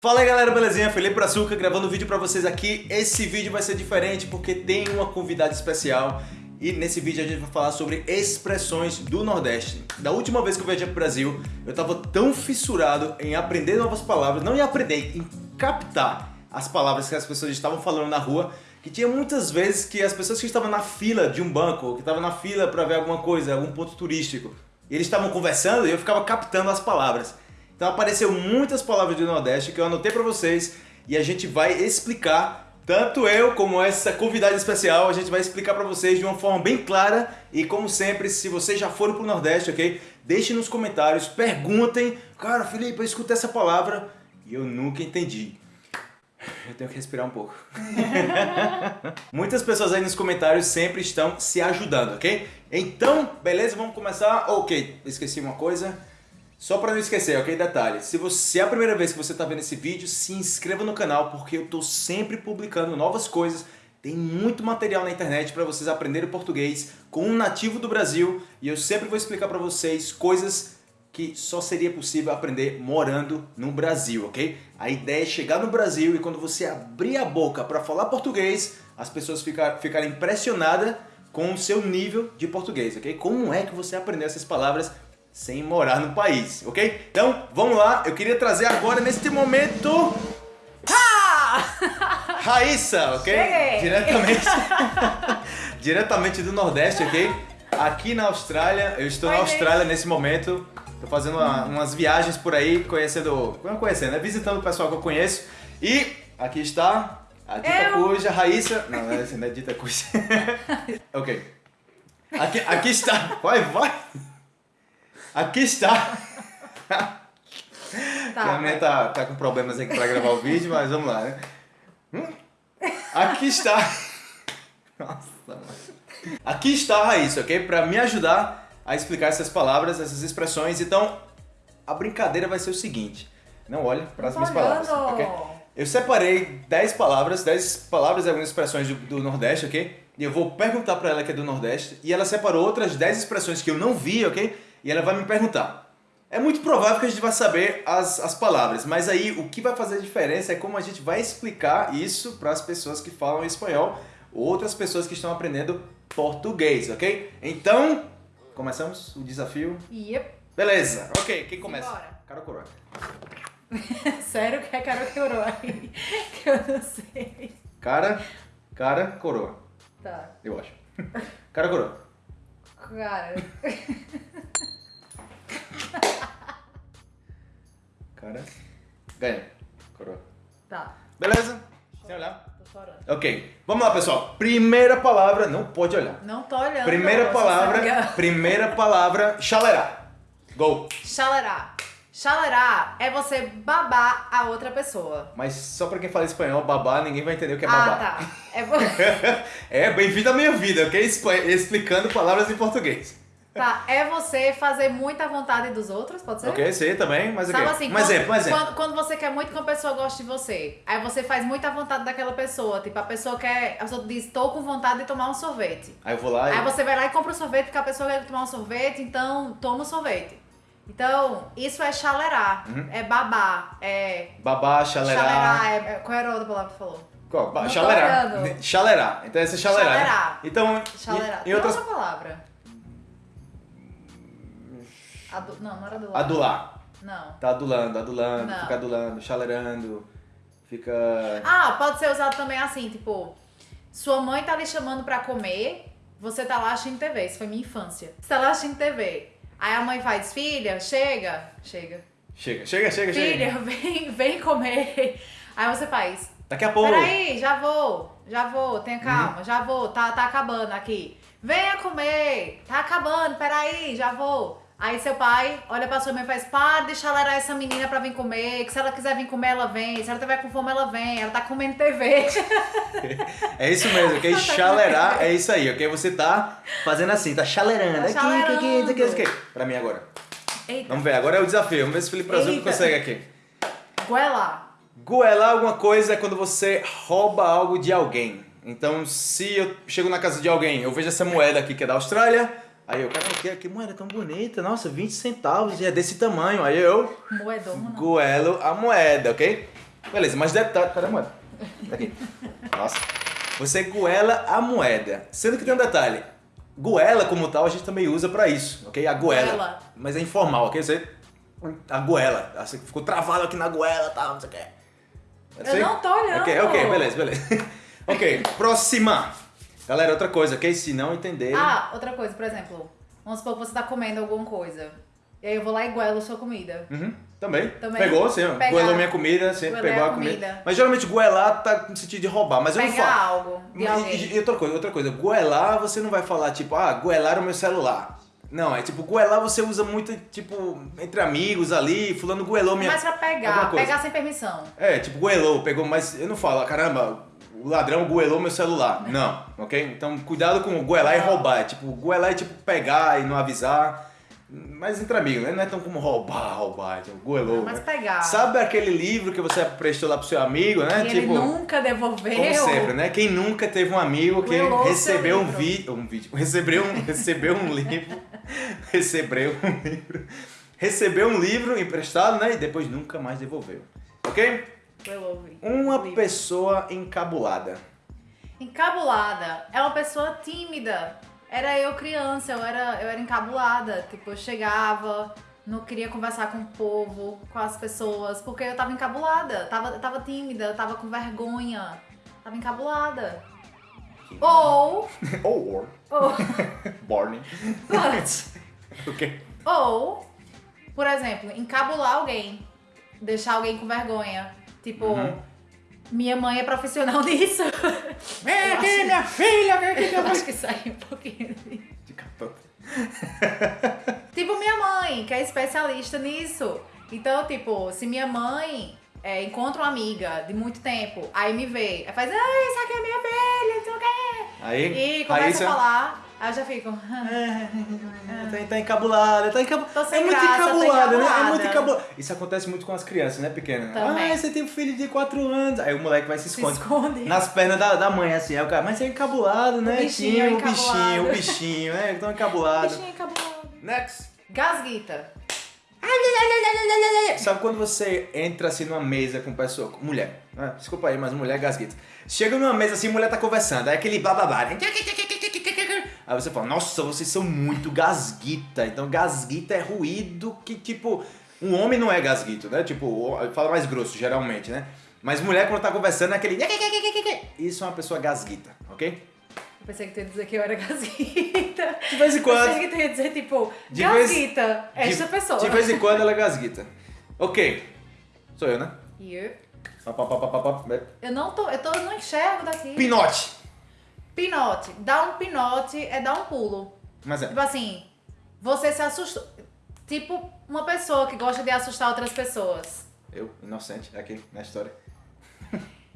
Fala aí galera, belezinha? Felipe Brazuca gravando vídeo pra vocês aqui. Esse vídeo vai ser diferente porque tem uma convidada especial e nesse vídeo a gente vai falar sobre expressões do Nordeste. Da última vez que eu viajei pro Brasil, eu tava tão fissurado em aprender novas palavras, não em aprender, em captar as palavras que as pessoas estavam falando na rua, que tinha muitas vezes que as pessoas que estavam na fila de um banco, que estavam na fila para ver alguma coisa, algum ponto turístico, eles estavam conversando e eu ficava captando as palavras. Então apareceu muitas palavras do Nordeste que eu anotei para vocês e a gente vai explicar, tanto eu como essa convidada especial, a gente vai explicar para vocês de uma forma bem clara e como sempre, se vocês já foram pro Nordeste, ok? Deixem nos comentários, perguntem, cara, Felipe, eu escutei essa palavra e eu nunca entendi. Eu tenho que respirar um pouco. Muitas pessoas aí nos comentários sempre estão se ajudando, ok? Então, beleza, vamos começar. Ok, esqueci uma coisa. Só para não esquecer, ok? Detalhe, se, você, é a primeira vez que você está vendo esse vídeo, se inscreva no canal porque eu estou sempre publicando novas coisas. Tem muito material na internet para vocês aprenderem português com um nativo do Brasil e eu sempre vou explicar para vocês coisas que só seria possível aprender morando no Brasil, ok? A ideia é chegar no Brasil e quando você abrir a boca para falar português, as pessoas ficar, ficarem impressionadas com o seu nível de português, ok? Como é que você aprendeu essas palavras sem morar no país, ok? Então, vamos lá. Eu queria trazer agora, neste momento... Raíssa, ok? Cheguei. Diretamente, diretamente do Nordeste, ok? Aqui na Austrália, eu estou na Oi, Austrália nesse momento. Tô fazendo uma- umas viagens por aí, conhecendo... Não conhecendo, né? Visitando o pessoal que eu conheço. E aqui está a Dita Eu. Cuja, Raíssa... Não, essa, não é Dita Cuja. ok. Aqui, aqui está... Vai, vai! Aqui está... Que a minha tá, tá com problemas aqui pra gravar o vídeo, mas vamos lá, né? Hum? Aqui está... Nossa, mano. Aqui está a Raíssa, ok? Pra me ajudar a explicar essas palavras, essas expressões. Então, a brincadeira vai ser o seguinte. Não olhe para as minhas palavras, ok? Eu separei 10 palavras, 10 palavras e algumas expressões do, do Nordeste, ok? E eu vou perguntar pra ela que é do Nordeste. E ela separou outras 10 expressões que eu não vi, ok? E ela vai me perguntar. É muito provável que a gente vai saber as, as palavras, mas aí o que vai fazer a diferença é como a gente vai explicar isso para as pessoas que falam espanhol, outras pessoas que estão aprendendo português, ok? Então, começamos o desafio. Yep. Beleza, ok, quem começa? Simbora. Cara ou coroa? Sério que é Carol que orou aí? Que eu não sei. Cara, cara, coroa, Tá. eu acho. Cara ou coroa? Cara. Cara, ganha, coroa. Tá. Beleza? Sem olhar? Tô chorando. Ok, vamos lá pessoal. Primeira palavra, não pode olhar. Não tô olhando. Primeira palavra, primeira palavra, chalerá. Go. Chalerá. Chalerá é você babar a outra pessoa. Mas só pra quem fala espanhol, babá, ninguém vai entender o que é babá. Ah, tá. É, é, bem-vindo à minha vida, ok? Explicando palavras em português. tá. É você fazer muita vontade dos outros, pode ser? Ok, sei também, mas Sabe ok. assim, um quando, exemplo, um exemplo. Quando, quando você quer muito que uma pessoa goste de você, aí você faz muita vontade daquela pessoa. Tipo, a pessoa quer. A pessoa diz, tô com vontade de tomar um sorvete. Aí eu vou lá e... Aí você vai lá e compra o sorvete porque a pessoa quer tomar um sorvete, então toma o sorvete. Então, isso é chalerar, Uhum. é babar, é. Babá, chalerá. Chalerar, é, é- qual era a outra palavra que falou? Qual? Ba- olhando. Chalerá. Então essa é chalerá. né? Chalerar. Então, Chalerar. em, em outras... outra palavra. Adu... Não, não era adular. Adular. Não. Tá adulando, adulando, Não. fica adulando, chalerando, fica... Ah, pode ser usado também assim, tipo, sua mãe tá lhe chamando pra comer, você tá lá assistindo TV, isso foi minha infância. Você tá lá assistindo TV. Aí a mãe faz, filha, chega, chega. Chega, chega, chega, chega. Filha, vem, vem comer. Aí você faz, Daqui a pouco. peraí, já vou, já vou, tenha Uhum. calma, já vou, tá, tá acabando aqui. Venha comer, tá acabando, peraí, já vou. Aí seu pai olha pra sua mãe e faz, para de chalerar essa menina pra vir comer, que se ela quiser vir comer, ela vem, se ela tiver com fome, ela vem, ela tá comendo TV. É isso mesmo, ok? Chalerar é isso aí, ok? Você tá fazendo assim, tá chalerando. Tá aqui, aqui, aqui, aqui, aqui. Pra mim agora. Eita, Vamos ver, agora é o desafio. Vamos ver se o Felipe Eita. consegue aqui. goela. Goelar alguma coisa é quando você rouba algo de alguém. Então, se eu chego na casa de alguém, eu vejo essa moeda aqui que é da Austrália, aí eu, cara, que, que moeda tão bonita, nossa, 20 centavos e é desse tamanho. Aí eu Moedona. goelo a moeda, ok? Beleza, mas detalhe. Cadê a moeda? Aqui. Nossa. Você goela a moeda. Sendo que tem um detalhe. Goela, como tal, a gente também usa pra isso, ok? A goela. Goela. Mas é informal, ok? Você. A goela. Você ficou travado aqui na goela e tal, não sei o que. Eu não tô olhando. Ok, ok, beleza, beleza. ok, próxima. Galera, outra coisa, ok? Se não entenderem. Ah, outra coisa, por exemplo. Vamos supor que você tá comendo alguma coisa. E aí eu vou lá e goelo sua comida. Uhum, também. Também. Pegou, sim. Pegar. Goelou minha comida, sim. Goelei Pegou a a comida. comida. Mas geralmente goelar tá no sentido de roubar, mas eu não Pegar falo. algo de E- alguém. E, e outra coisa, outra coisa, goelar você não vai falar tipo, ah, goelar o meu celular. Não, é tipo, goelar você usa muito, tipo, entre amigos ali, fulano goelou minha... Mas pra pegar, pegar sem permissão. É, tipo, goelou, pegou, mas eu não falo, ah, caramba, o ladrão goelou meu celular. Não, ok? Então, cuidado com goelar e roubar. É, tipo, goelar é tipo pegar e não avisar. Mas entre amigos, né? Não é tão como roubar, roubar, tipo, goelou. Mas né? pegar. Sabe aquele livro que você prestou lá pro seu amigo, né? E tipo, ele nunca devolveu. como sempre, né? Quem nunca teve um amigo que Goelou recebeu um vídeo, um vídeo, recebeu um, recebeu um livro, recebeu um livro, recebeu um livro emprestado, né? E depois nunca mais devolveu, ok? Uma livro. pessoa encabulada. Encabulada é uma pessoa tímida. Era eu criança, eu era, eu era encabulada. Tipo, eu chegava, não queria conversar com o povo, com as pessoas, porque eu tava encabulada, tava, tava tímida, tava com vergonha, tava encabulada. Ou, Or, ou, Borne. but, Ok. ou, por exemplo, encabular alguém, deixar alguém com vergonha. Tipo, Uhum. minha mãe é profissional nisso. Vem aqui, minha filha, vem aqui. Eu acho que saiu um pouquinho. De capão. Tipo minha mãe, que é especialista nisso. Então, tipo, se minha mãe é, encontra uma amiga de muito tempo, aí me vê, aí faz, ai, essa aqui é minha filha, não sei o quê. Aí, E começa Raíssa, a falar, aí eu já fico. Tá, tá encabulada, tá encabulada. É muito graça, encabulada, né? É muito encabulada. Isso acontece muito com as crianças, né, pequenas? Também. Ah, você tem um filho de 4 anos. Aí o moleque vai se Se esconde. esconde. Nas pernas da, da mãe, assim. Aí o cara, mas você é encabulado, né? bichinho Tinha, o encabulado. bichinho, o bichinho, é, tão encabulado. Bichinho encabulado. Next. Gasguita. Sabe quando você entra assim numa mesa com pessoa, mulher, né? desculpa aí, mas mulher gasguita. Chega numa mesa assim, mulher tá conversando, aí aquele blá. né? Aí você fala, nossa, vocês são muito gasguita. Então gasguita é ruído que, tipo, um homem não é gasguito, né? Tipo, fala mais grosso, geralmente, né? Mas mulher quando tá conversando é aquele. Isso é uma pessoa gasguita, ok? Pensei que tu ia dizer que eu era gasguita. De vez em quando. Pensei que tu ia dizer, tipo, De vez- gasguita, esta de, pessoa. De vez em quando ela é gasguita. Ok. Sou eu, né? You. Eu não tô, eu tô, eu não enxergo daqui. Pinote. Pinote. Dar um pinote é dar um pulo. Mas é. Tipo assim, você se assustou. Tipo, uma pessoa que gosta de assustar outras pessoas. Eu, inocente, aqui na história.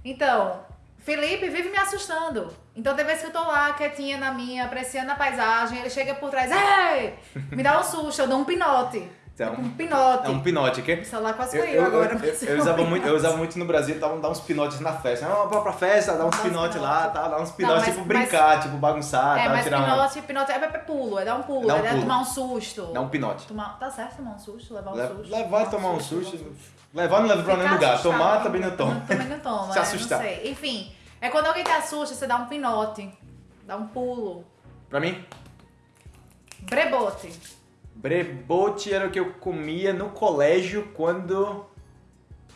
Então, Felipe vive me assustando. Então, tem vezes que eu tô lá, quietinha na minha, apreciando a paisagem, ele chega por trás, ei! Me dá um susto, eu dou um pinote. Então, Um pinote. É um pinote, ok? O celular quase Eu, caiu eu, agora. eu, mas eu usava muito, eu usava muito no Brasil, tava dar uns pinotes na festa. Ah, vamos pra festa, dar uns Dá uns pinotes lá, pinote. tá? Dar uns pinotes, mas- tipo brincar, tipo bagunçar, É, tá? mas tirar uma... pinote, pinote é, é pulo, é dar um pulo, Dá um é pulo. tomar um susto. Dar um pinote. Tomar, tá certo tomar um susto, levar um Le- susto. levar e tomar um susto. Levar não leva pra nenhum lugar. assustado, Tomar também não toma. Também não toma, Se é, assustar. Enfim, é quando alguém te assusta, você dá um pinote, dá um pulo. Pra mim, Brebote. Brebote era o que eu comia no colégio quando...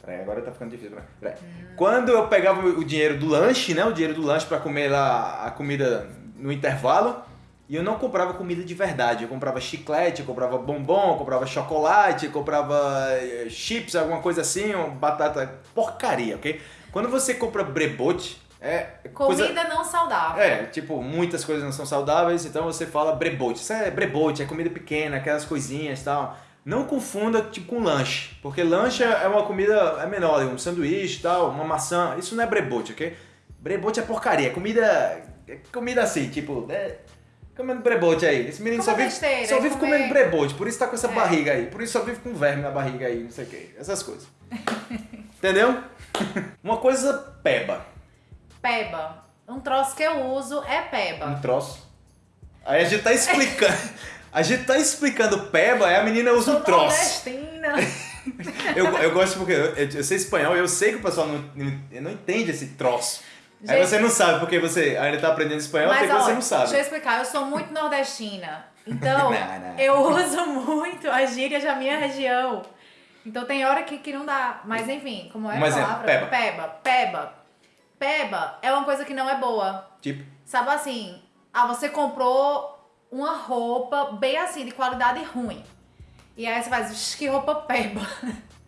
Peraí, agora tá ficando difícil. Peraí. Peraí. Quando eu pegava o dinheiro do lanche, né? O dinheiro do lanche pra comer lá a comida no intervalo. E eu não comprava comida de verdade. Eu comprava chiclete, eu comprava bombom, eu comprava chocolate, eu comprava eh, chips, alguma coisa assim, batata porcaria, ok? Quando você compra brebote, é Comida coisa... não saudável. É, tipo, muitas coisas não são saudáveis, então você fala brebote. Isso é brebote, é comida pequena, aquelas coisinhas e tal. Não confunda, tipo, com lanche. Porque lanche é uma comida, é menor, um sanduíche e tal, uma maçã. Isso não é brebote, ok? Brebote é porcaria, é comida... É comida assim, tipo... É, comendo brebote aí. Esse menino Comer só vive, besteira, só vive comer- comendo brebote, por isso tá com essa É. barriga aí. Por isso só vive com verme na barriga aí, não sei o que. Essas coisas. Entendeu? uma coisa peba. Peba. Um troço que eu uso é Um peba. troço. Aí a gente tá explicando. A gente tá explicando peba, aí a menina usa um troço. nordestina. Eu, eu gosto porque eu, eu sei espanhol e eu sei que o pessoal não, não, entende esse troço. Aí Gente- você não sabe porque você ainda tá aprendendo espanhol, Mas, tem que ó, você não sabe. deixa eu explicar, eu sou muito nordestina. Então, Não, não. eu uso muito as gírias da minha região. Então tem hora que, que não dá. Mas enfim, como é Um a exemplo, palavra? peba. Peba. Peba. Peba é uma coisa que não é boa. Tipo, Sabe assim, ah, você comprou uma roupa bem assim, de qualidade ruim. E aí você faz, "Ixi, que roupa peba.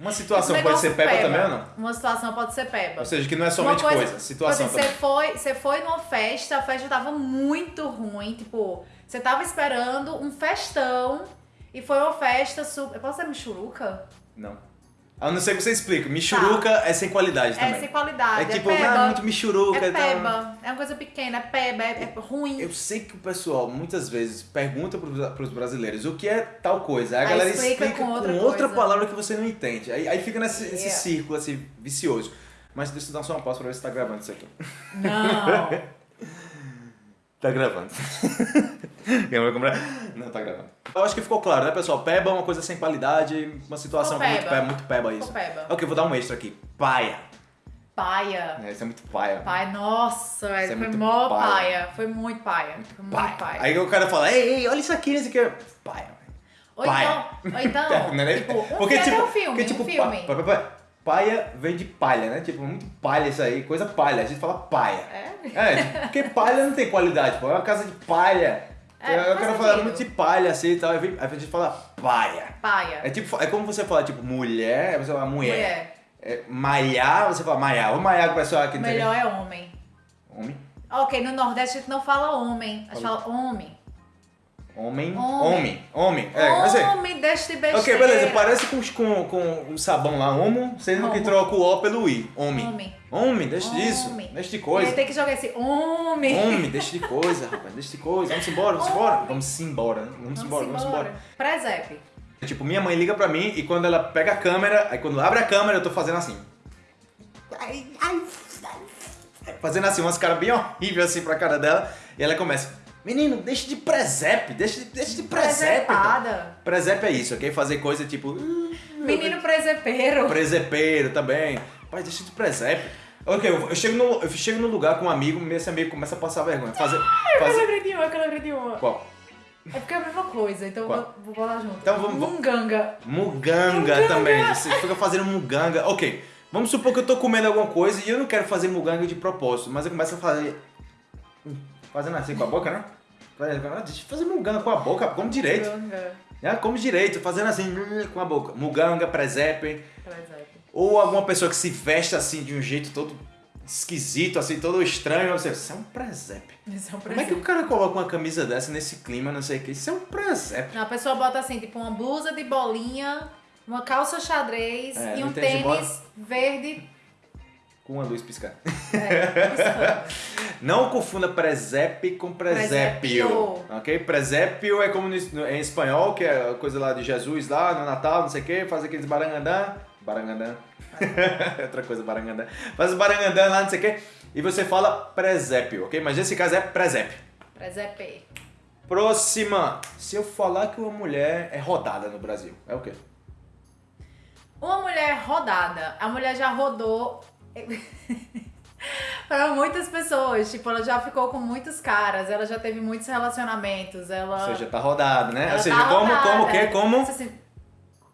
uma situação pode ser negócio peba, também ou não? Uma situação pode ser peba. Ou seja, que não é somente Uma coisa, situação tipo assim, também. Você foi, você foi numa festa, a festa tava muito ruim, tipo, você tava esperando um festão e foi uma festa super. Eu posso ser michuruca? Não. A não ser que você explique. Michuruca é sem qualidade Tá. É também. sem qualidade. É É, tipo, peba. ah, muito michuruca é e tal. peba. É uma coisa pequena, é peba, é, é ruim. Eu sei que o pessoal muitas vezes pergunta pros, pros brasileiros o que é tal coisa. Aí a galera explica explica, com com outra outra, coisa. palavra que você não entende. Aí, aí fica nesse, Yeah. círculo assim, vicioso. Mas deixa eu dar só uma pausa pra ver se tá gravando isso aqui. Não. Tá gravando. Comprar? Não, tá gravando. Eu acho que ficou claro, né, pessoal? Peba é uma coisa sem qualidade, uma situação Ficou muito peba. peba, muito peba isso. Peba. Ok, vou dar um extra aqui. Paia. Paia. É, isso é muito paia. Pai, nossa, Isso é velho. foi muito mó paia. paia. Foi muito paia. Foi muito Paia. paia. Aí o cara fala, ei, ei, olha isso aqui, isso aqui. é Paia. Ou paia. então, ou então Não é nem- tipo, um, tem até um filme, porque, tipo, um filme. pa- pa- pa- paia vem de palha, né? Tipo, muito palha isso aí, coisa palha. A gente fala paia. É? É, tipo, porque palha não tem qualidade, pô. É uma casa de palha. É, eu quero falar muito de palha assim e tal. Aí a gente fala paia. Paia. É tipo, é como você fala, tipo, mulher, aí você fala mulher. Mulher. É, malhar, você fala malhar. Vou malhar com o pessoal aqui. Melhor é homem. Homem. Ok, no Nordeste a gente não fala homem, a gente fala homem. Homem. Homem. Homem. Homem. É, mas é. homem, deixa de besteira. Ok, beleza. Parece com, com, com o sabão lá, homo, sendo que Homo. troca o O pelo I. Homem. Homem. Homem, deixa disso. Deixa de E coisa. tem que jogar esse homem. Homem, deixa de coisa, rapaz. Deixa de coisa. Vamos embora, vamos embora. Vamos embora. né? Vamos embora, vamos embora. Presépio. Tipo, minha mãe liga pra mim e quando ela pega a câmera, aí quando abre a câmera eu tô fazendo assim. Ai, ai, ai. Fazendo assim, umas caras bem horríveis assim pra cara dela. E ela começa, menino, deixa de presépio, deixa de, deixa de presépio. cara." Presepada. Presépio é isso, ok? Fazer coisa tipo. "Hum, Menino presepeiro. Presepeiro também. Pai, deixa de presépio. Ok, eu, eu chego no, eu chego no lugar com um amigo, esse amigo começa a passar vergonha. Fazer. Eu fazer... lembrei de uma, eu lembrei de uma. Qual? É porque é a mesma coisa, então eu Qual? vou, vou junto. Então vamos- Munganga. Muganga, Muganga. também. Você fica fazendo muganga. Ok, vamos supor que eu tô comendo alguma coisa e eu não quero fazer muganga de propósito, mas eu começo a fazer. Fazendo assim com a boca, né? Ah, Deixa eu fazer muganga com a boca, como direito. Munganga. né? Como direito, fazendo assim com a boca. Muganga, presépio. Presépio. Ou alguma pessoa que se veste assim de um jeito todo esquisito, assim, todo estranho. Você, isso é um presépio. Isso é um Como é que o cara coloca uma camisa dessa nesse clima, não sei o que? Isso é um presépio. A pessoa bota assim, tipo, uma blusa de bolinha, uma calça xadrez É, e um bola? tênis verde. Com uma luz piscando. É. Não confunda presépio com presépio. Presépio. Ok? Presépio é como no, em espanhol, que é a coisa lá de Jesus lá no Natal, não sei o que, faz aqueles barangandã. Barangandã. Outra coisa, barangandã. Faz barangandã lá, não sei o que. E você fala presépio, ok? Mas nesse caso é presépio. Presépio. Próxima. Se eu falar que uma mulher é rodada no Brasil, é o quê? Uma mulher rodada. A mulher já rodou para muitas pessoas. Tipo, ela já ficou com muitos caras, ela já teve muitos relacionamentos. Ela. Ou seja, tá rodado, né? ela Ou seja, tá como, rodada. como o quê? Como, Tipo assim,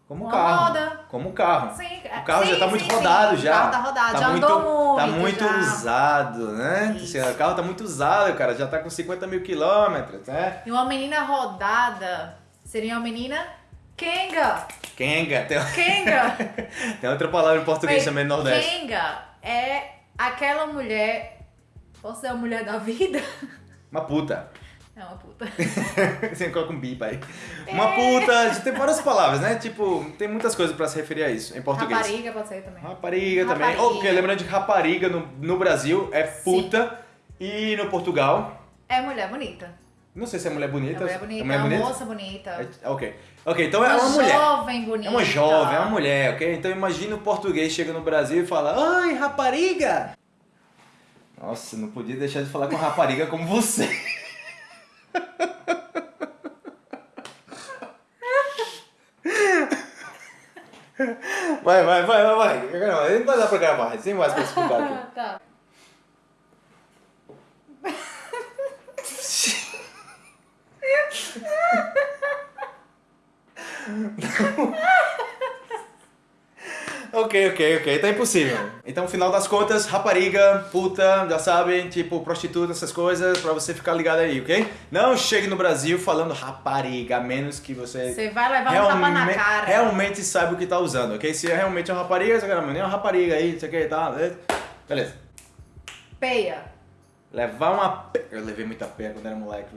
como uma carro. roda. Como carro. Sim, O carro sim, já tá muito sim, rodado já. O carro tá rodado, já muito, andou Tá muito. muito já. usado, né? O carro tá muito usado, cara. Já tá com 50 mil quilômetros, né? E uma menina rodada seria uma menina Kenga. Kenga. Tem, Kenga. tem outra palavra em português também no Nordeste. Kenga é aquela mulher. Posso ser a mulher da vida? Uma puta. É uma puta. Você coloca um bip aí. Uma puta. Tem várias palavras, né? Tipo, tem muitas coisas pra se referir a isso em português. Rapariga pode ser também. Rapariga também. Ou porque lembrando de rapariga no, no Brasil é puta. E no Portugal, É mulher bonita. Não sei se é mulher É bonita. mulher bonita, É é mulher uma bonita? moça bonita. É- ok. Ok, então é uma mulher. jovem bonita. É uma jovem, é uma mulher, ok? Então imagina o português chega no Brasil e fala, Oi, rapariga! Nossa, não podia deixar de falar com rapariga como você. Vai, vai, vai, vai, vai. Não, não vai dar pra gravar, sem mais pra explicar aqui. tá. Ok, ok, ok, tá impossível. Então, no final das contas, rapariga, puta, já sabem, tipo, prostituta, essas coisas, pra você ficar ligado aí, ok? Não chegue no Brasil falando rapariga, a menos que você... Você vai levar um tapa na cara. Realmente sabe o que tá usando, ok? Se é realmente uma rapariga, você quer nem uma rapariga aí, não sei o que, tá? Beleza. Peia. Levar uma pe... Eu levei muita peia quando era moleque.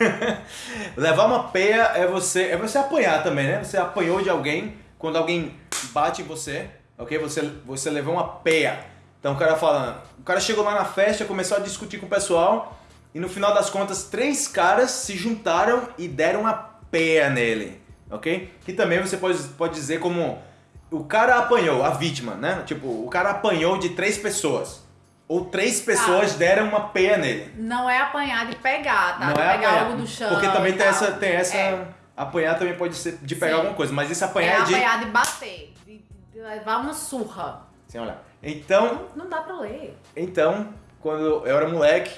Levar uma peia é você é você apanhar também, né? Você apanhou de alguém quando alguém bate em você, ok? Você, você levou uma peia. Então o cara fala, o cara chegou lá na festa, começou a discutir com o pessoal e no final das contas três caras se juntaram e deram uma peia nele, ok? Que também você pode, pode dizer como o cara apanhou, a vítima, né? Tipo, o cara apanhou de três pessoas. Ou três pessoas deram uma peia nele. Não é apanhar de pegar, tá? Não de é pegar apanhar. algo do chão. Porque também tem essa, tem essa. É, Apanhar também pode ser de pegar Sim. alguma coisa, mas esse é apanhar é de. apanhar de bater, de, de levar uma surra. Sem olhar. Então, Não dá pra ler. então, quando eu era moleque,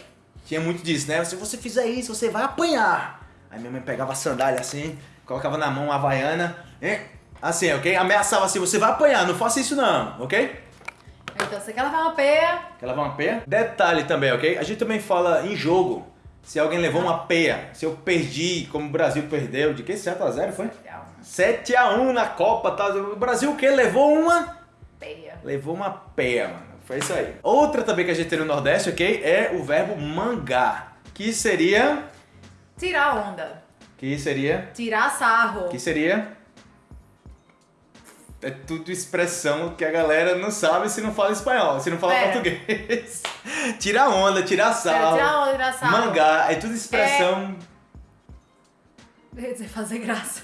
tinha muito disso, né? Se você fizer isso, você vai apanhar. Aí minha mãe pegava a sandália assim, colocava na mão a havaiana, e, assim, ok? Ameaçava assim, você vai apanhar, não faça isso não, ok? Então você quer levar uma peia, Quer levar uma peia? Detalhe também, ok? A gente também fala em jogo. Se alguém levou uma peia, se eu perdi, como o Brasil perdeu, de que? 7x0 foi? 7x1 na Copa, tá? O Brasil o quê? Levou uma? peia. Levou uma peia, mano. Foi isso aí. Outra também que a gente tem no Nordeste, ok? É o verbo mangar. Que seria. Tirar onda. Que seria. Tirar sarro. Que seria. É tudo expressão que a galera não sabe se não fala espanhol, se não fala Pera. português. tirar onda, tirar É, sal. tirar onda, tirar sarro. Mangar, é tudo expressão. Eu ia dizer fazer graça.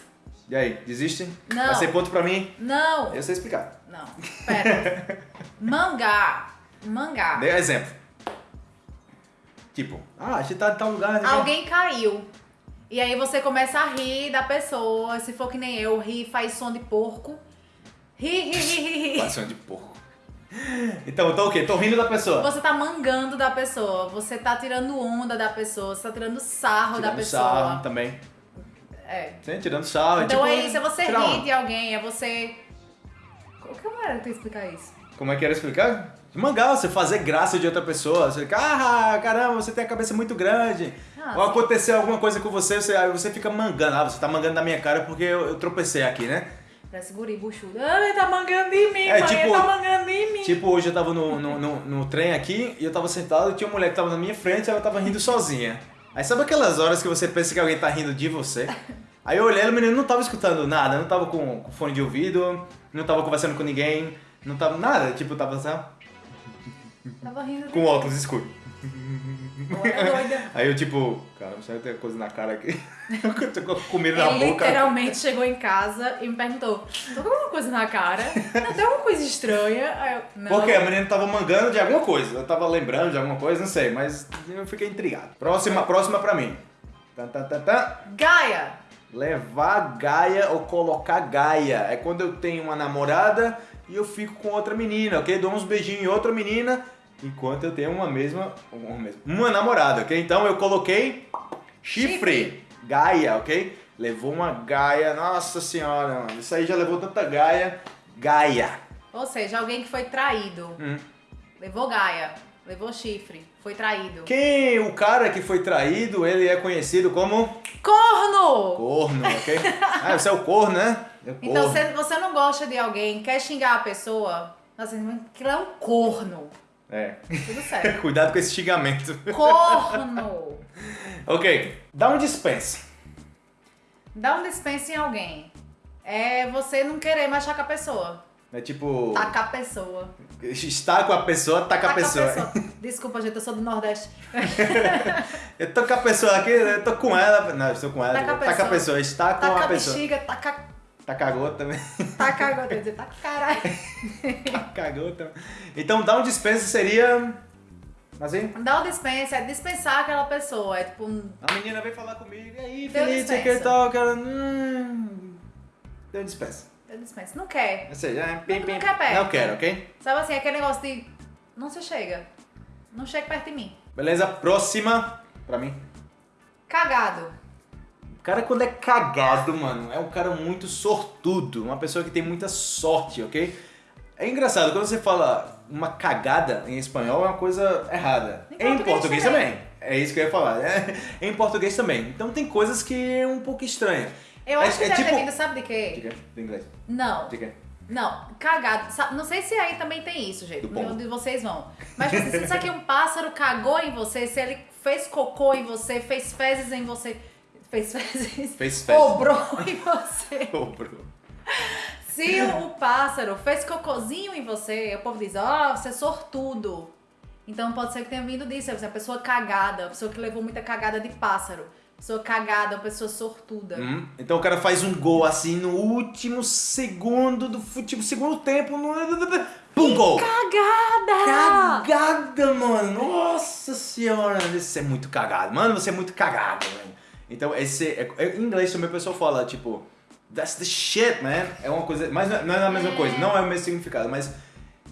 E aí, desistem? Não. Vai ser ponto pra mim? Não. Eu sei explicar. Não. Pera. Mangá. Mangá. Dê um exemplo. Tipo, ah, a gente tá em tal lugar. né? Alguém caiu. E aí você começa a rir da pessoa. Se for que nem eu, ri e faz som de porco. Passando de porco. Então, então o quê? Tô rindo da pessoa. Você tá mangando da pessoa. Você tá tirando onda da pessoa. Você tá tirando sarro da Tirando pessoa. sarro também. É. Sim, tirando sarro. Então tipo, é isso, é você rir onda. de alguém, é você. Como era que explicar isso? Como é que era explicar? Mangar, você fazer graça de outra pessoa. Você fica, ah, caramba, você tem a cabeça muito grande. Ah, Ou aconteceu alguma coisa com você, você, aí você fica mangando. Ah, você tá mangando na minha cara porque eu, eu tropecei aqui, né? Parece guri buchudo. Ah, ele tá mangando em mim, É, tipo- ele tá mangando em mim. Tipo, hoje eu tava no, no, no, no trem aqui e eu tava sentado e tinha uma mulher que tava na minha frente e ela tava rindo sozinha. Aí sabe aquelas horas que você pensa que alguém tá rindo de você? Aí eu olhei e o menino não tava escutando nada, não tava com, com fone de ouvido, não tava conversando com ninguém, não tava nada, tipo, tava só Tava rindo com óculos escuros. Doida. Aí eu tipo, cara, você tem coisa na cara aqui. eu tô com comida na Ele boca. literalmente chegou em casa e me perguntou: tô com alguma coisa na cara? Tem alguma coisa estranha? Aí eu, não. Porque a menina tava mangando de alguma coisa. Eu tava lembrando de alguma coisa, não sei, mas eu fiquei intrigado. Próxima, próxima pra mim. Tá, tá, tá, tá. Gaia! Levar Gaia ou colocar Gaia. É quando eu tenho uma namorada e eu fico com outra menina, ok? Dou uns beijinhos em outra menina enquanto eu tenho uma mesma. Uma, mesma, uma namorada, ok? Então eu coloquei chifre. Chifre. Gaia, ok? Levou uma Gaia. Nossa senhora, mano. Isso aí já levou tanta Gaia. Gaia. Ou seja, alguém que foi traído. Hum. Levou Gaia, levou chifre, foi traído. Quem o cara que foi traído, ele é conhecido como Corno! corno, ok? Ah, você é o corno, né? É o Então, se você não gosta de alguém, quer xingar a pessoa, assim, aquilo é um corno. É. Tudo certo. Cuidado com esse xingamento. Corno! ok, dá um dispensa. Dá um dispense em alguém. É você não querer mais estar com a pessoa. É tipo. Tacar a pessoa. Estar com a pessoa, tá com a Taca pessoa. Desculpa, gente, eu sou do Nordeste. Eu tô com a pessoa aqui, eu tô com ela. Não, eu estou com ela. Tá com a Tá com a pessoa. pessoa, está com Taca a a pessoa. bexiga, taca, Tá cagou também. taca agora. Quer dizer, taca caralho. Tá cagou também. Então dar um dispensa seria. Assim? Dá o dispense, é dispensar aquela pessoa. É tipo, um- A menina vem falar comigo, e aí, Deu Felipe, que dispensa. tal? Cara, hum, deu dispensa. Eu dispenso. Não quer. Ou seja, é pim, Não- pim. não quer perto. Não quero, ok? Sabe assim, aquele negócio de. Não se chega. Não chega perto de mim. Beleza? Próxima pra mim. Cagado. O cara, quando é cagado, mano, é um cara muito sortudo, uma pessoa que tem muita sorte, ok? É engraçado, quando você fala uma cagada em espanhol é uma coisa errada. Em Em português português também. também. É isso que eu ia falar. É, em português também. Então tem coisas que é um pouco estranha. Eu É- acho que é deve tipo- ter vindo, sabe de quê? Diga, do inglês. Não. Diga. Não, cagado. Não sei se aí também tem isso, gente. Onde vocês vão. Mas tipo, se isso aqui um pássaro cagou em você, se ele fez cocô em você, fez fezes em você. Fez fezes. Fez fezes. Cobrou em você. Bruno. Se o, pássaro fez cocôzinho em você, o povo diz, ó, você é sortudo. Então pode ser que tenha vindo disso. Você é uma pessoa cagada, uma pessoa que levou muita cagada de pássaro. Pessoa cagada, uma pessoa sortuda. Hum, Então o cara faz um gol assim no último segundo do futebol, segundo tempo, no... Pum, gol! Cagada! Cagada, mano! Nossa senhora! Você é muito cagado. Mano, você é muito cagado, velho. Então, esse. É, é- em inglês também o pessoal fala, tipo, that's the shit, man. É uma coisa. Mas não é- é a mesma coisa, não é o mesmo significado, mas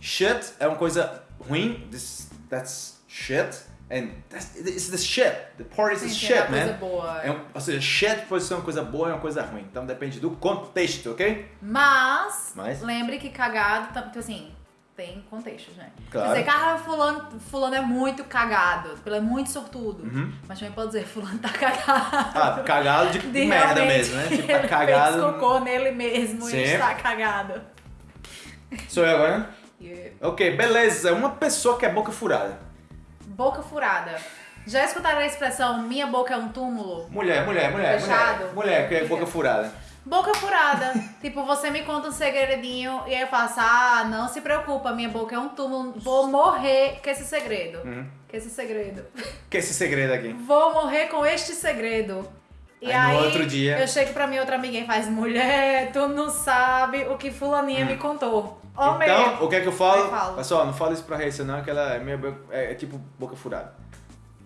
shit é uma coisa ruim. This, that's shit. And that's, it's the shit. The part is the shit, é man. boa. É um, ou seja, shit pode ser uma coisa boa e uma coisa ruim. Então depende do contexto, ok? Mas, Mas? lembre que cagado, tá- tipo assim, tem contextos, né? Claro. Quer dizer, cara, fulano, fulano é muito cagado, ele é muito sortudo. Uhum. Mas também pode dizer, fulano tá cagado. Ah, cagado de, De merda mesmo, né? Tipo, tá ele cagado. Fez cocô nele mesmo Sim. e está cagado. Sou eu agora, né? Yeah. Ok, beleza. Uma pessoa que é boca furada. Boca furada. Já escutaram a expressão minha boca é um túmulo? Mulher, mulher, mulher. Fechado. Mulher, mulher que é boca furada. Boca furada. tipo, você me conta um segredinho e aí eu faço, ah, não se preocupa, minha boca é um túmulo, vou morrer com esse segredo. Uhum. Com esse segredo. Que esse segredo aqui? Vou morrer com este segredo. E Aí aí, dia- eu chego pra minha outra amiga e faz, mulher, tu não sabe o que fulaninha me contou. Hum. então, o que é que eu falo? Eu falo. Pessoal, não fala isso pra Raíssa não, que ela é, meio, é, é tipo boca furada.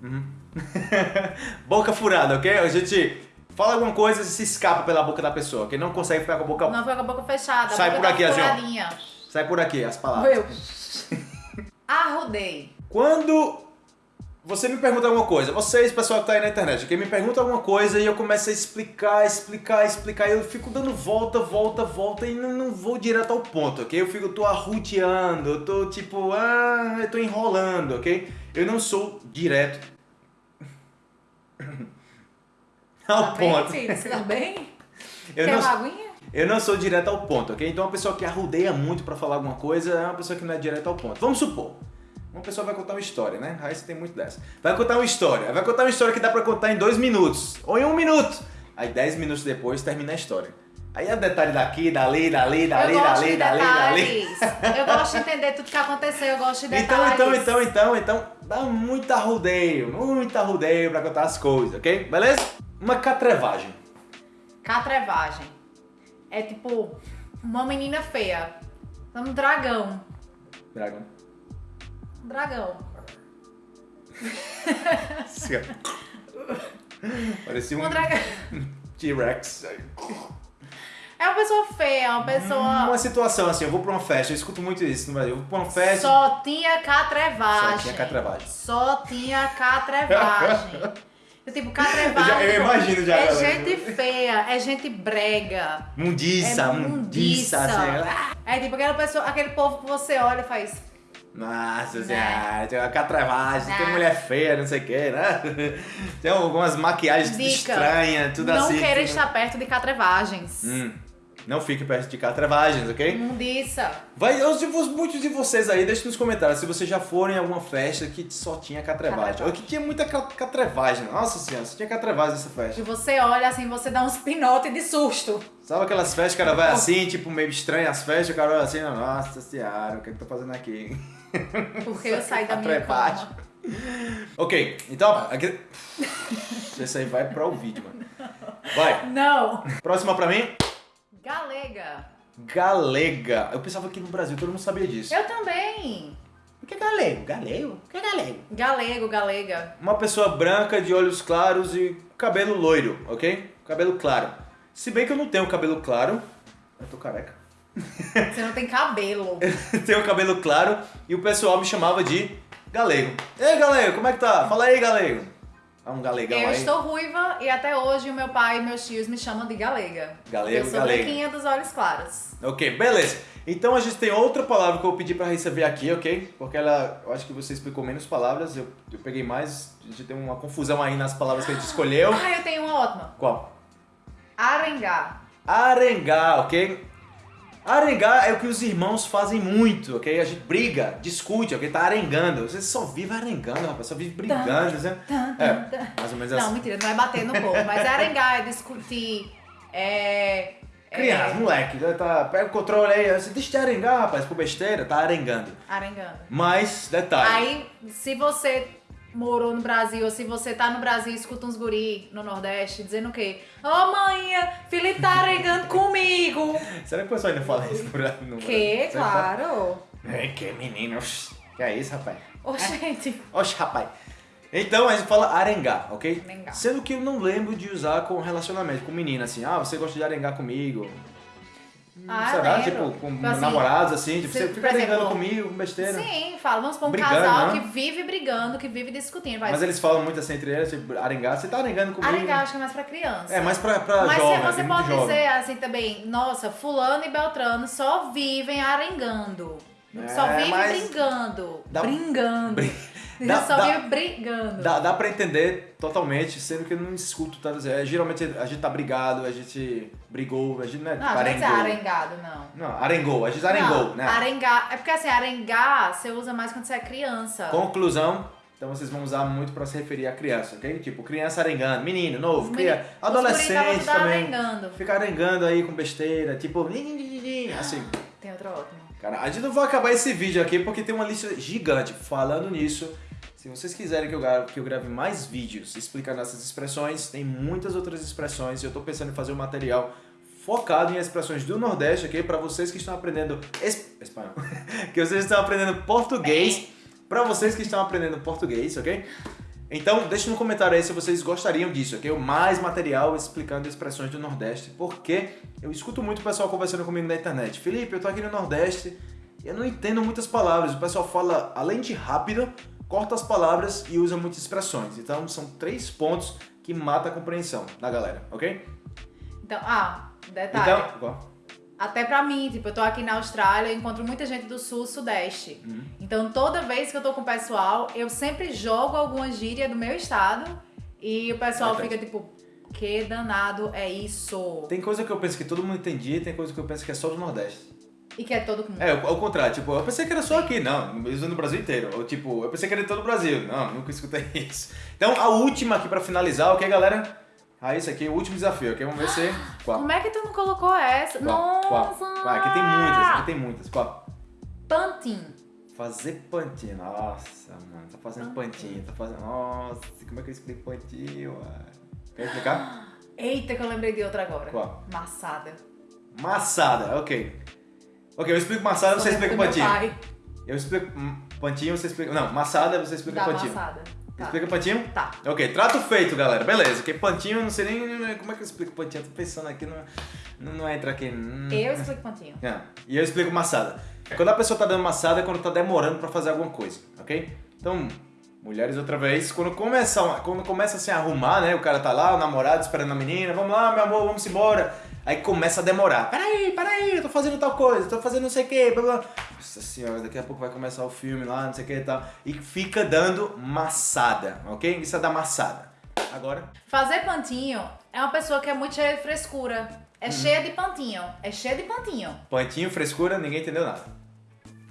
Uhum. boca furada, ok? A gente fala alguma coisa e se escapa pela boca da pessoa, que não consegue ficar com a boca... Não foi com a boca fechada, Sai boca por tá aqui, assim, ó. Sai por aqui as palavras. Eu. Arrudei. Quando você me pergunta alguma coisa, vocês, pessoal que tá aí na internet, que me pergunta alguma coisa e eu começo a explicar, explicar, explicar, e eu fico dando volta, volta, volta e não, não vou direto ao ponto, ok? Eu fico, eu tô arruteando, eu tô tipo, ah, eu tô enrolando, ok? Eu não sou direto ao Tá bem, ponto. filho? Você tá bem? Eu Quer não, uma aguinha? eu não sou direto ao ponto, ok? Então uma pessoa que arrudeia muito pra falar alguma coisa é uma pessoa que não é direto ao ponto. Vamos supor, uma pessoa vai contar uma história, né? Aí você tem muito dessa. Vai contar uma história, vai contar uma história que dá pra contar em dois minutos, ou em um minuto. Aí dez minutos depois termina a história. Aí é detalhe daqui, dali, dali, dali, eu dali, dali, dali. detalhes. Eu gosto de entender tudo que aconteceu, eu gosto de Então, detalhes. então, então, então, então, dá muito arrudeio, muito arrudeio pra contar as coisas, ok? Beleza? Uma catrevagem. Catrevagem. É tipo uma menina feia. Um dragão. Dragão. Um dragão. Parecia um Um dragão. T-Rex. É uma pessoa feia, uma pessoa. Uma situação assim, eu vou pra uma festa, eu escuto muito isso no Brasil. Eu vou pra uma festa. Só tinha catrevagem. Só tinha catrevagem. Só tinha catrevagem. Tipo, catrevagem. Eu já- eu imagino já, É galera. gente feia, é gente brega. Mundiça, é mundiça. assim. É tipo aquela pessoa, aquele povo que você olha e faz. Nossa Né? senhora, tem uma catrevagem, tem Né? mulher feia, não sei o que, né? Tem algumas maquiagens Dica, estranhas, tudo não assim. queira tudo- estar perto de catrevagens. Hum, não fique perto de catrevagens, ok? Mundiça. Vai, eu, muitos de vocês aí, deixem nos comentários se vocês já foram em alguma festa que só tinha catrevagem. Ou que tinha muita ca- catrevagem. Nossa senhora, só tinha catrevagem nessa E festa. você olha assim, você dá uns pinotes de susto. Sabe aquelas festas que o cara vai assim, tipo, meio estranho as festas, o cara olha assim, nossa senhora, o que é eu tô fazendo aqui? Porque eu saí da minha cama. Ok, então, aqui... Esse aí vai para o vídeo, mano. Vai, Não. próxima pra mim. Galega. Galega. Eu pensava que no Brasil todo mundo sabia disso. Eu também. O que é galego? Galego? O que é galego? Galego, galega. Uma pessoa branca, de olhos claros e cabelo loiro, ok? Cabelo claro. Se bem que eu não tenho cabelo claro, eu tô careca. Você não tem cabelo. tenho cabelo claro e o pessoal me chamava de galego. Ei, galego, como é que tá? Fala aí, galego. Um galegão Eu aí. estou ruiva e até hoje o meu pai e meus tios me chamam de galega. Galego, Eu sou galega. branquinha dos olhos claros. Ok, beleza. Então a gente tem outra palavra que eu pedi pra ver aqui, ok? Porque ela, eu acho que você explicou menos palavras, eu, eu peguei mais, a gente tem uma confusão aí nas palavras que a gente escolheu. Ah, eu tenho uma ótima. Qual? Arengar. Arengar, ok? Arengar é o que os irmãos fazem muito, ok? A gente briga, discute, ok? Tá arengando. Você só vive arengando, rapaz, só vive brigando, né? Tan, tan, É, mais ou menos Não, assim. mentira, não é bater no povo, mas é arengar, é discutir, é... Criança, é, moleque, tá, pega o controle aí, você deixa de arengar, rapaz, por besteira, tá arengando. Arengando. Mas, detalhe. Aí, se você morou no Brasil, ou se você tá no Brasil e escuta uns guri no Nordeste dizendo o quê? Ô mãe, Felipe tá arengando comigo. Será que o pessoal ainda fala isso no Brasil? No Que, Brasil? Fala? claro. É, que menino. Que é isso, rapaz? Ô, gente. Oxe, rapaz. Então a gente fala arengar, ok? Arengar. Sendo que eu não lembro de usar com relacionamento, com menina, assim. Ah, você gosta de arengar comigo? Hum, Ah, Será? Tipo, com Tipo assim, namorados, assim? Tipo, se- você fica exemplo, comigo, com besteira? Sim, fala, vamos pra um Brigando, casal né? que vive brigando, que vive discutindo. Vai. Mas eles falam muito assim entre eles, tipo, arengar. Você tá arengando comigo? Arengar acho que é mais pra criança. É, mais pra, pra Mas jovem, você é pode jovem. dizer assim também, nossa, fulano e Beltrano só vivem arengando. só É, vivem mas brigando. dá- Brigando. Bri- dá- só dá- brigando. Dá, dá pra entender totalmente, sendo que eu não escuto tantas vezes. É, geralmente a gente tá brigado, a gente brigou, a gente não é Não, não é dizer arengou. arengado, não. Não, arengou, a gente arengou, não, né? Arengar. É porque assim, arengar você usa mais quando você é criança. Conclusão, então vocês vão usar muito pra se referir a criança, ok? Tipo, criança arengando, menino, novo, Os cria, meni- os guri adolescente também. arengando. Fica arengando aí com besteira, tipo, assim. Tem outro ótimo. Cara, a gente não vai acabar esse vídeo aqui porque tem uma lista gigante. Falando nisso, se vocês quiserem que eu grave, mais vídeos explicando essas expressões, tem muitas outras expressões e eu tô pensando em fazer um material focado em expressões do Nordeste, ok? Para vocês que estão aprendendo es- espanhol, que vocês estão aprendendo português, para vocês que estão aprendendo português, ok? Então, deixe no comentário aí se vocês gostariam disso, ok? Mais material explicando expressões do Nordeste, porque eu escuto muito o pessoal conversando comigo na internet. Felipe, eu tô aqui no Nordeste e eu não entendo muitas palavras. O pessoal fala, além de rápido, corta as palavras e usa muitas expressões. Então, são três pontos que mata a compreensão da galera, ok? Então, ah, detalhe. Então. Até pra mim, tipo, eu tô aqui na Austrália, eu encontro muita gente do sul, sudeste. Uhum. Então, toda vez que eu tô com o pessoal, eu sempre jogo alguma gíria do meu estado e o pessoal fica tipo, que danado é isso? Tem coisa que eu penso que todo mundo entendia tem coisa que eu penso que é só do Nordeste. E que é todo mundo. É, ao contrário, tipo, eu pensei que era só aqui, não, uso no Brasil inteiro. Ou tipo, eu pensei que era em todo o Brasil. Não, nunca escutei isso. Então, a última aqui pra finalizar, ok, galera? Ah, isso aqui é o último desafio, ok? Vamos ver se. Qual? Como é que tu não colocou essa? Qual? Qual? Nossa! Vai, aqui tem muitas, aqui tem muitas. Qual? Pantin. Fazer pantinho. Nossa, mano, tá fazendo pantinho, tá fazendo. Nossa, como é que eu explico pantinho, mano? Quer explicar? Eita, que eu lembrei de outra agora. Qual? Maçada. Maçada, ok. Ok, eu explico maçada, você explica pantinho. Eu explico hum, pantinho, você explica. Não, maçada, você explica Da pantinho. maçada. Tá. Explica pantinho? Tá. Ok, trato feito, galera. Beleza, porque pantinho, eu não sei nem como é que eu explico pantinho. Eu tô pensando aqui, não, não, não entra aqui. Hum. Eu explico pantinho. É, E eu explico maçada. Quando a pessoa tá dando maçada é quando tá demorando pra fazer alguma coisa, ok? Então, mulheres outra vez, quando começa, quando começa a se arrumar, né? O cara tá lá, o namorado esperando a menina, vamos lá, meu amor, vamos embora. Aí começa a demorar. Peraí, peraí, eu tô fazendo tal coisa, tô fazendo não sei o que, blá blá. Nossa senhora, daqui a pouco vai começar o filme lá, não sei o que e tal. E fica dando maçada, ok? Isso é da maçada. Agora, Fazer pantinho é uma pessoa que é muito cheia de frescura. É Hum. cheia de pantinho. É cheia de pantinho. pantinho, frescura, ninguém entendeu nada.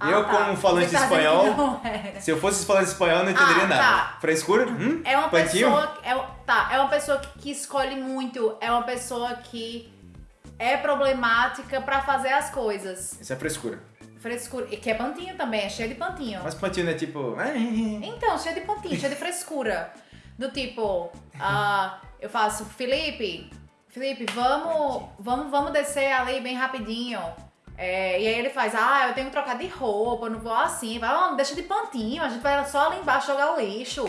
Ah, eu, tá. como falante de tá espanhol, era. se eu fosse falante de espanhol, não entenderia Ah, nada. tá. Frescura? Hum? É uma Pantinho? pessoa. É, tá, é uma pessoa que, que escolhe muito. É uma pessoa que é problemática pra fazer as coisas. Isso é frescura. Frescura. E que é pantinho também, é cheio de pantinho. Mas pantinho não é tipo. Então, cheio de pontinho, cheio de frescura. Do tipo, ah, eu faço, Felipe, Felipe, vamos, vamos, vamos descer ali bem rapidinho. É, e aí ele faz, ah, eu tenho que trocar de roupa, eu não vou assim. Vai, oh, deixa de pantinho, a gente vai só ali embaixo jogar o lixo.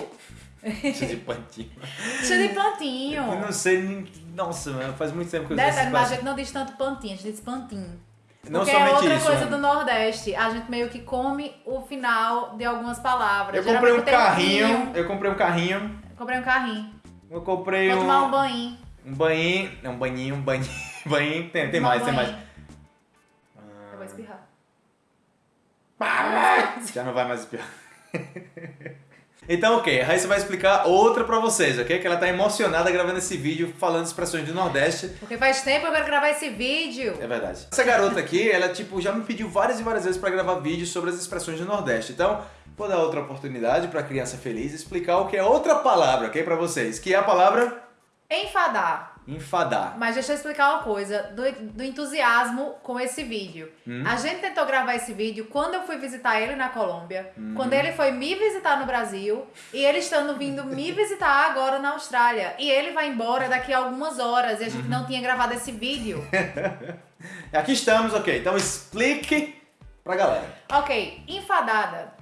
Cheio de pantinho. Cheio de pantinho. Eu não sei nem. Nossa, faz muito tempo que eu Detalhe, esse mas a gente não diz tanto pantinho, a gente diz pantinho. Não Porque é outra isso. coisa né? do Nordeste. A gente meio que come o final de algumas palavras. Eu comprei um carrinho, vinho. eu comprei um carrinho, Comprei um carrinho. eu comprei Vou um, tomar um banho. um banhinho, não, um banhinho, um banhinho, banhinho, tem, tem mais, tem mais. banho. Eu vou espirrar. Já não vai mais espirrar. Então, ok, a Raíssa vai explicar outra pra vocês, ok? Que ela tá emocionada gravando esse vídeo falando expressões do Nordeste. Porque faz tempo eu quero gravar esse vídeo. É verdade. Essa garota aqui, ela tipo já me pediu várias e várias vezes pra gravar vídeos sobre as expressões do Nordeste. Então, vou dar outra oportunidade pra criança feliz explicar o que é outra palavra, ok, pra vocês, que é a palavra Enfadar. Enfadar. Mas deixa eu explicar uma coisa do, do entusiasmo com esse vídeo. Hum. A gente tentou gravar esse vídeo quando eu fui visitar ele na Colômbia, Hum. quando ele foi me visitar no Brasil e ele estando vindo me visitar agora na Austrália. E ele vai embora daqui a algumas horas e a gente Uhum. não tinha gravado esse vídeo. Aqui estamos, ok. Então explique pra galera. ok, enfadada.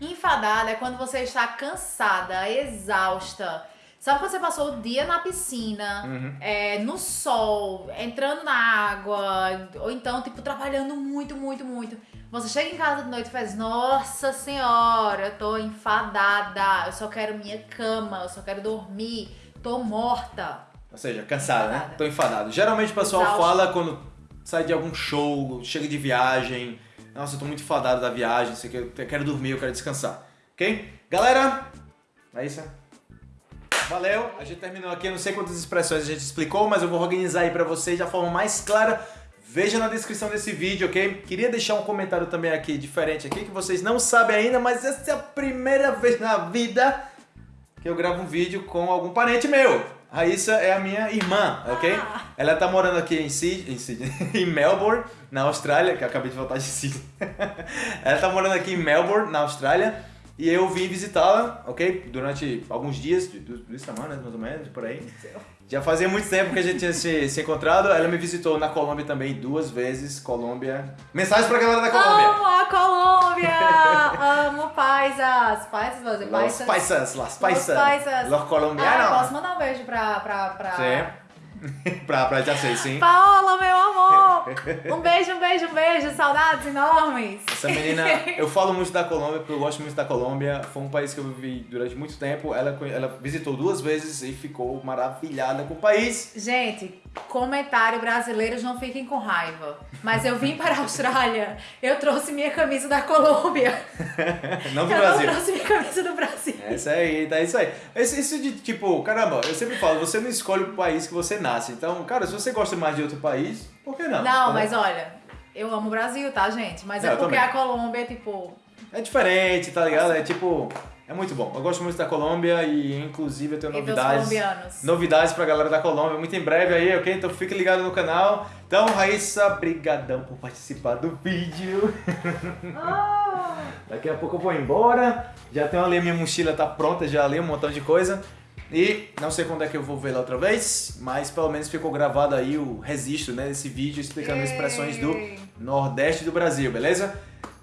Enfadada é quando você está cansada, exausta. Sabe quando você passou o dia na piscina, Uhum. é, no sol, entrando na água, ou então, tipo, trabalhando muito, muito, muito. Você chega em casa de noite e faz, nossa senhora, eu tô enfadada, eu só quero minha cama, eu só quero dormir, tô morta. Ou seja, cansada, né? Tô enfadado. Geralmente o pessoal Exausto. fala quando sai de algum show, chega de viagem. Nossa, eu tô muito enfadado da viagem, sei que eu quero dormir, eu quero descansar. Ok? Galera, é isso. Valeu, a gente terminou aqui, eu não sei quantas expressões a gente explicou, mas eu vou organizar aí pra vocês da forma mais clara. Veja na descrição desse vídeo, ok? Queria deixar um comentário também aqui, diferente aqui, que vocês não sabem ainda, mas essa é a primeira vez na vida que eu gravo um vídeo com algum parente meu. Raíssa é a minha irmã, ok? Ah. Ela tá morando aqui em Sydney, em, Sydney, em Melbourne, na Austrália, que eu acabei de voltar de Sydney. Ela tá morando aqui em Melbourne, na Austrália, e eu vim visitá-la, ok? Durante alguns dias, duas semanas mais ou menos, por aí. Já fazia muito tempo que a gente tinha se, se encontrado. Ela me visitou na Colômbia também duas vezes. Colômbia. Mensagem pra galera da Colômbia. Amo a Colômbia! Amo paisas! Paisas, vou dizer Los paisas. paisas, las paisas, paisas. los Ah, colombianos. posso mandar um beijo pra... pra, pra... Sim. pra, pra já sei, sim. Paola, meu amor! Um beijo, um beijo, um beijo. Saudades enormes. Essa menina, eu falo muito da Colômbia porque eu gosto muito da Colômbia. Foi um país que eu vivi durante muito tempo. Ela, ela visitou duas vezes e ficou maravilhada com o país. Gente, comentário brasileiros não fiquem com raiva. Mas eu vim para a Austrália, eu trouxe minha camisa da Colômbia. Não do eu Brasil. não trouxe minha camisa do Brasil. É isso aí, tá isso aí. Esse, isso de tipo, caramba, eu sempre falo, você não escolhe o país que você nasce. Então, cara, se você gosta mais de outro país, por que não? Não, Tá mas bom? olha, eu amo o Brasil, tá, gente? Mas Não, é eu porque a Colômbia é tipo. É diferente, tá ligado? É tipo, é muito bom. Eu gosto muito da Colômbia e inclusive eu tenho E novidades. Novidades pra galera da Colômbia, muito em breve aí, ok? Então fique ligado no canal. Então, Raíssa, brigadão por participar do vídeo. Ah, Daqui a pouco eu vou embora. Já tenho ali, a minha mochila tá pronta, já ali um montão de coisa. E não sei quando é que eu vou ver lá outra vez, mas pelo menos ficou gravado aí o registro, né, desse vídeo explicando as expressões do. Nordeste do Brasil, beleza?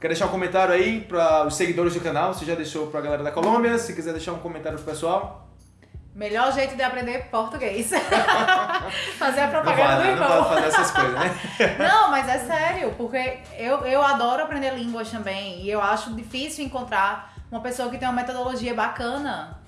Quer deixar um comentário aí para os seguidores do canal, se já deixou pra galera da Colômbia, se quiser deixar um comentário pro pessoal. melhor jeito de aprender português. Fazer a Não propaganda vale, do não irmão. pode fazer essas coisas, né? Não, mas é sério, porque eu, eu adoro aprender línguas também. E eu acho difícil encontrar uma pessoa que tem uma metodologia bacana.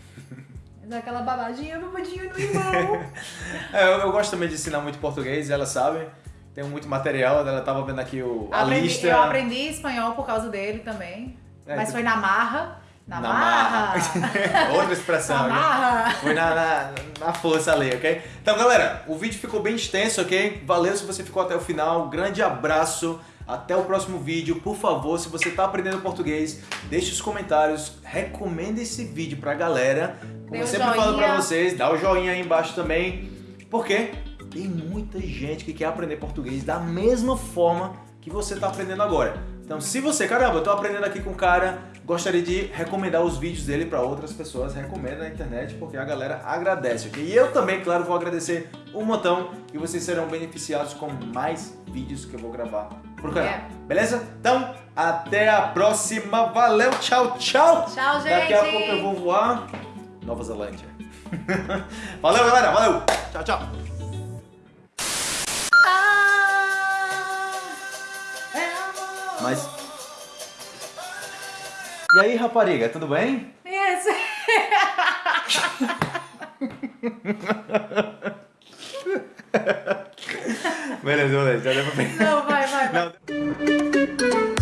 Mas é aquela babadinha, babadinha do irmão. É, eu, eu gosto também de ensinar muito português, ela sabe. Tenho muito material, ela tava vendo aqui o, a Aprendi- lista. eu aprendi espanhol por causa dele também. É, mas tu- foi na marra. Na, Na marra. Outra expressão, Na né? marra. Foi na, na, na força ali, ok? Então, galera, o vídeo ficou bem extenso, ok? Valeu se você ficou até o final. Grande abraço. Até o próximo vídeo. Por favor, se você tá aprendendo português, deixe os comentários. Recomenda esse vídeo pra galera. Como eu sempre falo pra joinha. vocês, dá o joinha aí embaixo também. Porque tem muita gente que quer aprender português da mesma forma que você tá aprendendo agora. Então, se você, caramba, eu tô aprendendo aqui com o cara, gostaria de recomendar os vídeos dele para outras pessoas, recomenda na internet, porque a galera agradece, ok? E eu também, claro, vou agradecer um montão e vocês serão beneficiados com mais vídeos que eu vou gravar pro canal. Yeah. Beleza? Então, até a próxima. Valeu, tchau, tchau! Tchau, gente. Daqui a pouco eu vou voar Nova Zelândia. Valeu, galera. Valeu. Tchau, tchau. Mas. E aí, rapariga, tudo bem? Isso. Beleza, beleza, já deu pra. Não, vai, vai, vai. Não,